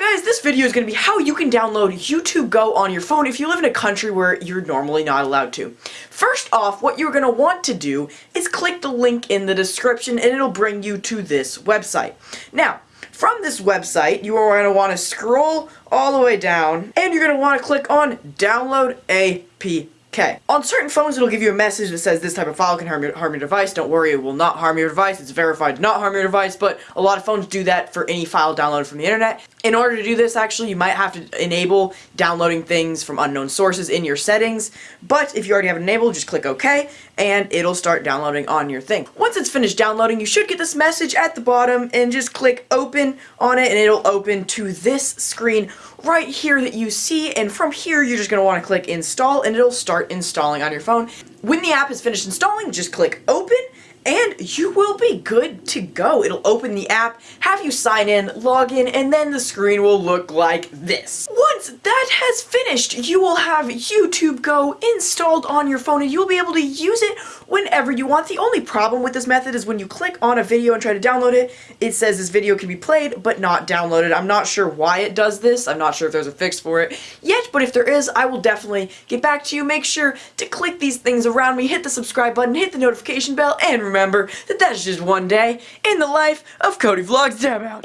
guys, this video is going to be how you can download YouTube Go on your phone if you live in a country where you're normally not allowed to. First off, what you're going to want to do is click the link in the description and it'll bring you to this website. Now, from this website, you are going to want to scroll all the way down and you're going to want to click on Download APK. Okay. On certain phones, it'll give you a message that says this type of file can harm your, harm your device. Don't worry, it will not harm your device. It's verified to not harm your device, but a lot of phones do that for any file downloaded from the internet. In order to do this, actually, you might have to enable downloading things from unknown sources in your settings, but if you already have it enabled, just click OK, and it'll start downloading on your thing. Once it's finished downloading, you should get this message at the bottom, and just click Open on it, and it'll open to this screen right here that you see, and from here, you're just going to want to click Install, and it'll start start installing on your phone. When the app is finished installing, just click open and you will be good to go. It'll open the app, have you sign in, log in, and then the screen will look like this. Once that has finished, you will have YouTube Go installed on your phone and you'll be able to use it whenever you want. The only problem with this method is when you click on a video and try to download it, it says this video can be played but not downloaded. I'm not sure why it does this. I'm not sure if there's a fix for it yet, but if there is, I will definitely get back to you. Make sure to click these things around me, hit the subscribe button, hit the notification bell, and remember that that's just one day in the life of Cody Vlogs. Dab out.